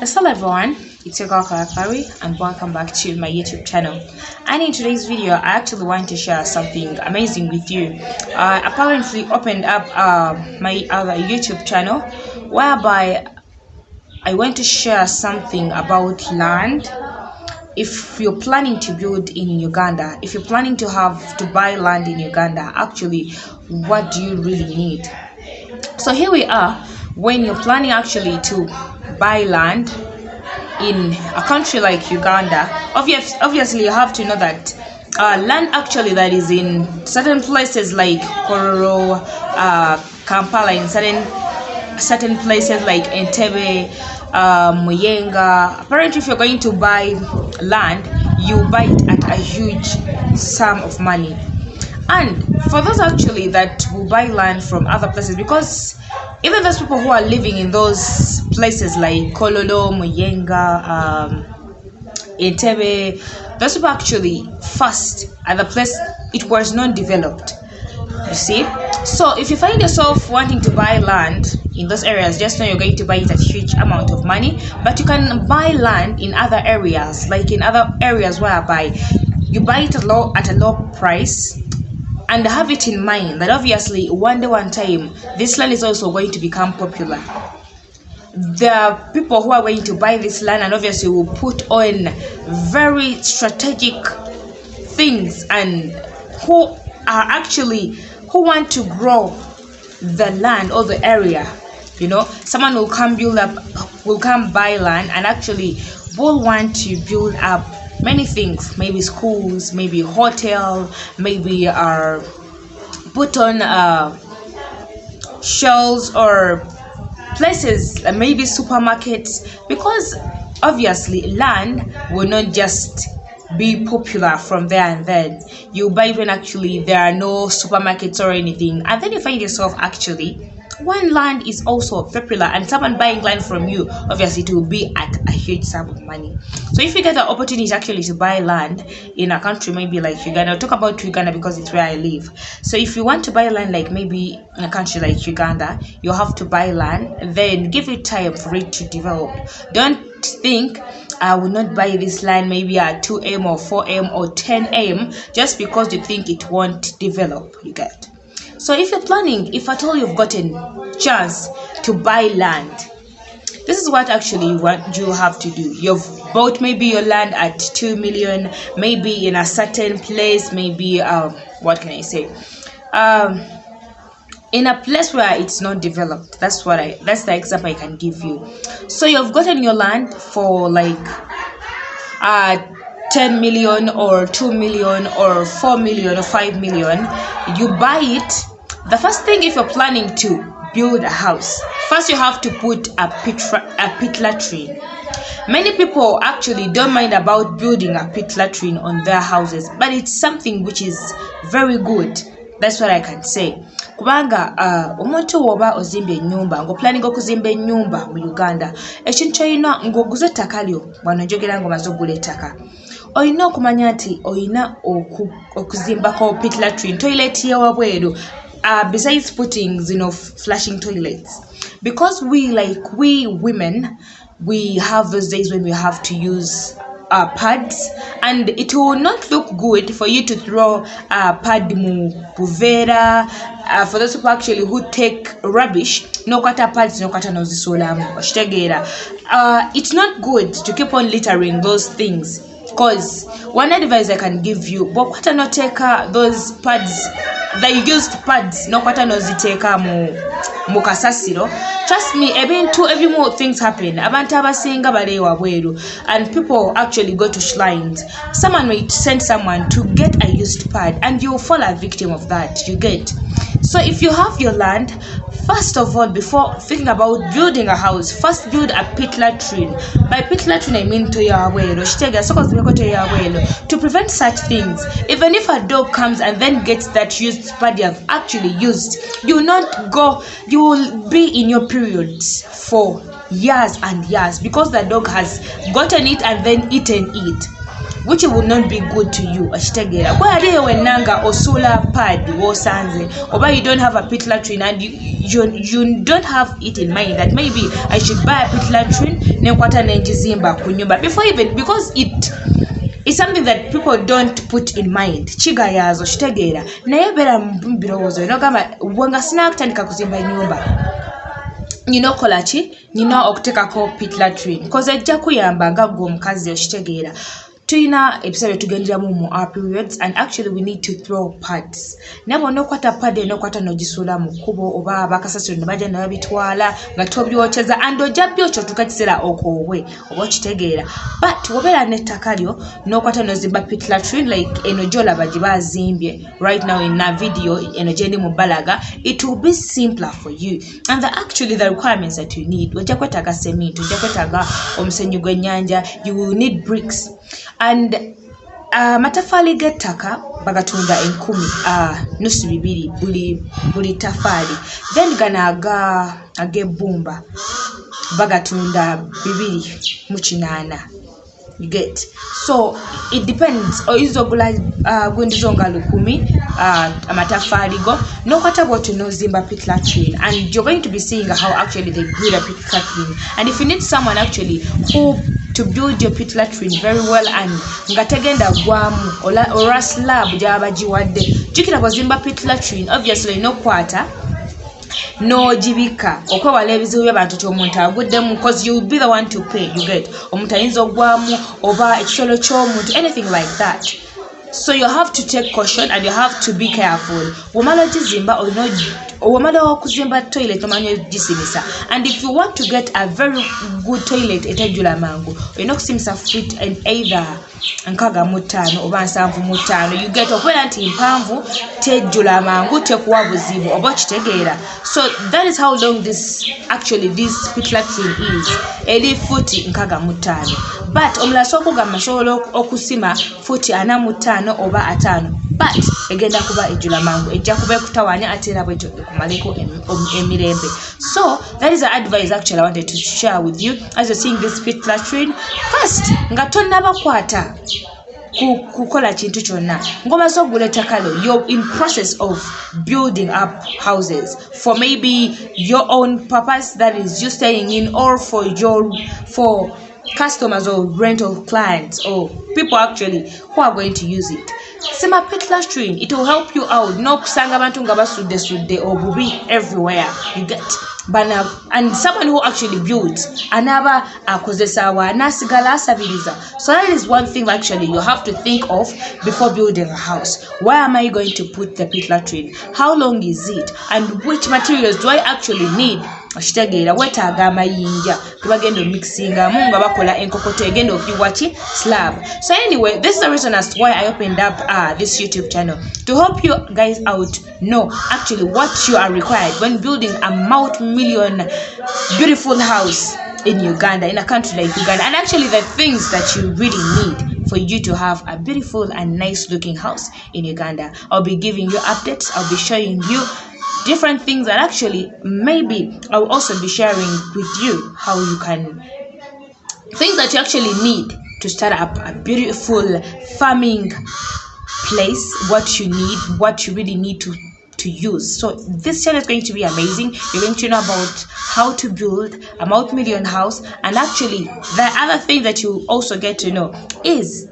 Hello everyone, it's your girl Karakari and welcome back to my YouTube channel. And in today's video, I actually want to share something amazing with you. I apparently opened up uh, my other YouTube channel whereby I want to share something about land. If you're planning to build in Uganda, if you're planning to have to buy land in Uganda, actually, what do you really need? So here we are when you're planning actually to buy land in a country like Uganda, obvious, obviously you have to know that uh, land actually that is in certain places like Kololo, uh, Kampala, in certain certain places like Entebbe, uh, Muyenga. Apparently, if you're going to buy land, you buy it at a huge sum of money. And for those actually that will buy land from other places, because even those people who are living in those places like Kololo, Muyenga, um, Entebbe, those people actually first at the place it was not developed. You see? So if you find yourself wanting to buy land in those areas, just know you're going to buy it at a huge amount of money. But you can buy land in other areas, like in other areas whereby you buy it at low at a low price and have it in mind that obviously one day one time this land is also going to become popular. There are people who are going to buy this land and obviously will put on very strategic things and who are actually who want to grow the land or the area you know. Someone will come build up will come buy land and actually will want to build up many things. Maybe schools maybe hotel maybe uh, put on uh, shelves or places uh, maybe supermarkets because obviously land will not just be popular from there and then. You buy when actually there are no supermarkets or anything. And then you find yourself actually when land is also popular and someone buying land from you obviously it will be at a huge sum of money. So if you get the opportunity actually to buy land in a country maybe like uganda I'll talk about uganda because it's where i live. So if you want to buy land like maybe in a country like uganda you have to buy land then give it time for it to develop. Don't think I will not buy this land maybe at 2m or 4m or 10m just because you think it won't develop you get so if you're planning if at all you've gotten chance to buy land this is what actually what you have to do. You've bought maybe your land at 2 million maybe in a certain place maybe um what can i say? Um in a place where it's not developed. That's what i that's the example i can give you. So you've gotten your land for like uh 10 million or 2 million or 4 million or 5 million you buy it. The first thing if you're planning to build a house first you have to put a pit a pit latrine many people actually don't mind about building a pit latrine on their houses but it's something which is very good. That's what i can say. Kubanga uh, omuntu woba ozimba ennyumba ngaoplaning okuzimba ennyumba mu uganda ekintu kyolina ngaoguza ettaka lyo wano njogera nga omaze okugula ettaka olina okumanya nti olina okuzimbako pit latrine toilet yewabweru uh, besides putting you know flashing toilets. Because we like we women we have those days when we have to use uh, pads. And it will not look good for you to throw a pad mu buvera uh, for those people actually who take rubbish nokwata pads nokwata nozisulamu okitegeera uh, it's not good to keep on littering those things because one advice i can give you bwokwata noteeka those pads the used pads no nokwata noziteeka mu mu kasasiro. Trust me ebintu ebimu things happen. Abantu abasinga wabweru and people actually go to shrines. Someone may send someone to get a used pad and you fall a victim of that. You get? So if you have your land first of all before thinking about building a house first build a pit latrine by pit latrine i mean to toyawelo kitega sokozibeko toyawelo to prevent such things even if a dog comes and then gets that used pad you have actually used you will not go you will be in your periods for years and years because the dog has gotten it and then eaten it which will not be good to you okitegeera kwe aliyo wenna nga osuula pad wosanze oba you don't have a pit latrine and you, you, you don't have it in mind that maybe i should buy a pit latrine nenkwata nenjizimba ku nyumba before even because it is something that people don't put in mind. Kigayaazo kitegeera naye beera mu birowoozo nogamba wenga sinakutandika kuzimba nyumba. Nyina okola ki nyina okuteekako pitlatrin koze ejja kuyamba nga gwe omukazi okitegeera tuyina ebiseera byetugenderamu mu our periods and actually we need to throw pads naye bwona okwata pad ena okwata n'ogisuula mu kkubo oba bakasasiro ne bajja ne babitwala nga tobyokyeza and ojja byokyo otuuka kiseera okoobwe oba okitegeera. But wobeera n'ettaka lyo n'okwata n'ozimba pitlatrin like eno gyolaba gye bazimbye. Right now in a video eno gyendi mu balaga it will be simpler for you. And the, actually the requirements that you need ojja kwetaaga cement ojja kwetaaga omusenyu gw'ennyanja you will need bricks and amatafaali uh, g'ettaka bagatunda enkumi uh, nusu bibiri buli, buli tafaali then gano ag'ebbumba bagatunda bibiri mu kinaana. Get? So it depends. Oyinza ogula uh, gwindizo nga lukumi uh, amatafaali go nokwata bwotyo nozimba pitlatrin and you're going to be seeing how actually they build a pitlatrin and if you need someone actually who to build your pit latrine very well and nga tegenda gwamu. Olwa slab gyaba giwadde. Jukira bwozimba pit latrine obviously nokwata n'ogibika. Okwewala ebizibu by'abantu ti omuntu aguddemu cause youll be the one to pay you get. Omuntu ayinza ogwamu oba ekisolo ky'omuntu anything like that. So you have to take caution and you have to be careful. Womala ogizimba olina womala okuzimba toilet omanya ogisimisa and if you want to get a very good toilet etejjula mangu olina okusimisa fit and either nkaaga mu ttaano oba nsanvu mu ttaano you get okubeera nti mpanvu tejjula mangu tekuwa buzibu oba okitegeera. So that is how long this actually this pitlatrin is. Eri futi nkaaga mu ttaano but omulala sookugamba sobola okusima futi ana mu ttaano oba ataano but egenda kuba ejjula mangu. Ejja kuba ekutawanya ate era bwekyo ekumaleko emirembe. So that is the advice actually i wanted to share with you as you're seeing this pit latrine first nga tonnabakwata kukola kintu kyonna. Ngomaze ogula ettakalo you're in process of building up houses for maybe your own purpose. That is you staying in or for your for customers or rental clients or people actually who are going to use it. Sima petlastrin it will help you out. No n'okusanga nga basudde sudde obubi everywhere. You get. Bana and someone who actually builds anaaba akozesa awa anaasigala asabiriza so that is one thing actually you have to think of before building a house. Where am i going to put the pitlatrin how long is it? And which materials do i actually need amayinja bakola egenda slab. So anyway this is the reason as to why i opened up uh, this youtube channel. To help you guys out know actually what you are required when building a multi-million beautiful house in uganda in a country like uganda and actually the things that you really need for you to have a beautiful and nice looking house in uganda. I'll be giving you updates. I'll be showing you different things that actually maybe I'll also be sharing with you how you can things that you actually need to start up a beautiful farming place what you need what you really need to to use. So this channel is going to be amazing. You're going to know about how to build a multi-million house. And actually the other thing that you also get to know is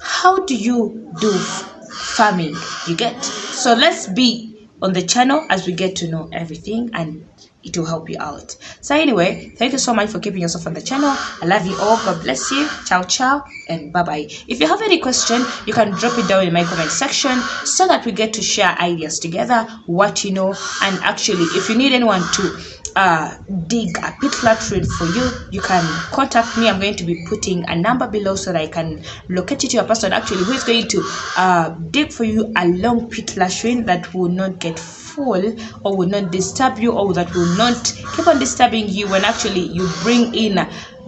how do you do farming? You get so let's be on the channel as we get to know everything and it will help you out. So anyway thank you so much for keeping yourself on the channel. I love you all. God bless you. Ciao ciao and bye bye if you have any question you can drop it down in my comment section so that we get to share ideas together what you know and actually if you need anyone to uh, dig a pit latrine for you, you can contact me. I'm going to be putting a number below so that I can locate you to a person actually who is going to uh, dig for you a long pit latrine that will not get full or will not disturb you or that will not keep on disturbing you when actually you bring in,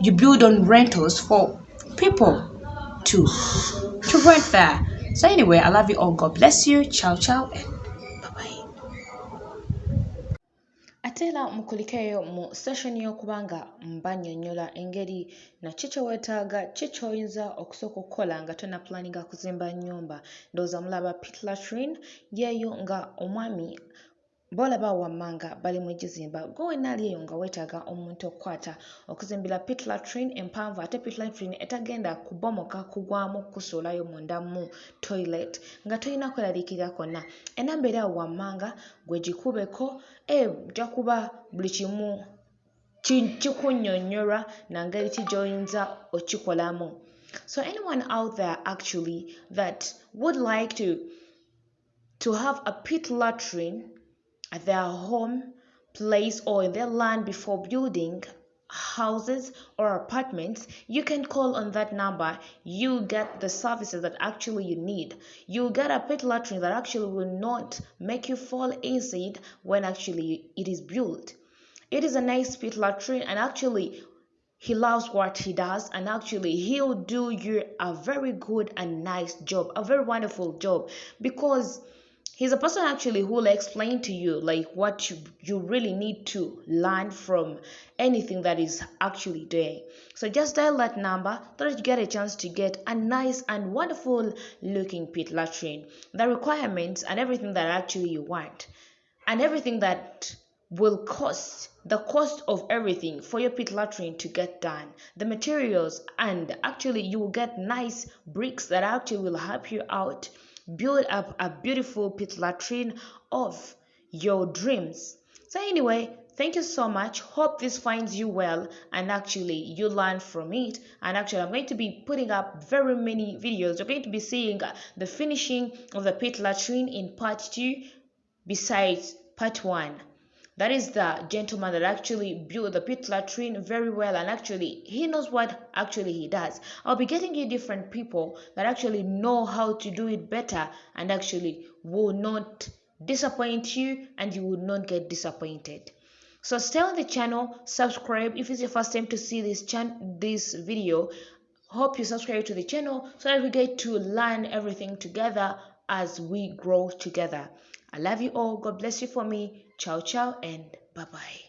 you build on rentals for people to, to rent there. So anyway, I love you all. God bless you. Ciao, ciao. Ate era mukulikeeyo mu seshoni y'okuba nga mbannyonnyola engeri nakyo kye weetaaga ki ky'oyinza okusooka okukola nga tonna pulaninga kuzimba nnyumba. Ndowooza mulaba pit latrine yeeyo nga omwami bw'olaba wammanga bali mu gizimba gwe wenna ali eyo nga weetaaga omuntu okukwata. Okuzimbira pit latrine empanvu ate pit latrine etagenda kubomoka kugwamu kusuulayo munda mu toilet nga tolina kweraliikirira kwonna. Enamba eri awo wammanga gwe gikubeko ejja kuba buli kimu kikunnyonnyola nangeri ki gy'oyinza okikolamu so anyone out there actually that would like to to have a pit latrine at their home, place, or in their land before building houses or apartments, you can call on that number. You get the services that actually you need. You get a pit latrine that actually will not make you fall acid when actually it is built. It is a nice pit latrine and actually he loves what he does and actually he'll do you a very good and nice job, a very wonderful job because he's a person actually who will explain to you like what you, you really need to learn from anything that is actually there. So just dial that number so that you get a chance to get a nice and wonderful looking pit latrine. The requirements and everything that actually you want and everything that will cost the cost of everything for your pit latrine to get done. The materials and actually you will get nice bricks that actually will help you out build up a beautiful pit latrine of your dreams. So, anyway, thank you so much. Hope this finds you well and actually you learn from it. And actually, I'm going to be putting up very many videos. You're going to be seeing uh, the finishing of the pit latrine in part two, besides part one that is the gentleman that actually built the pit latrine very well and actually he knows what actually he does i'll be getting you different people that actually know how to do it better and actually will not disappoint you and you will not get disappointed so stay on the channel subscribe if it's your first time to see this chan this video hope you subscribe to the channel so that we get to learn everything together as we grow together I love you all. God bless you for me. Ciao, ciao, and bye bye.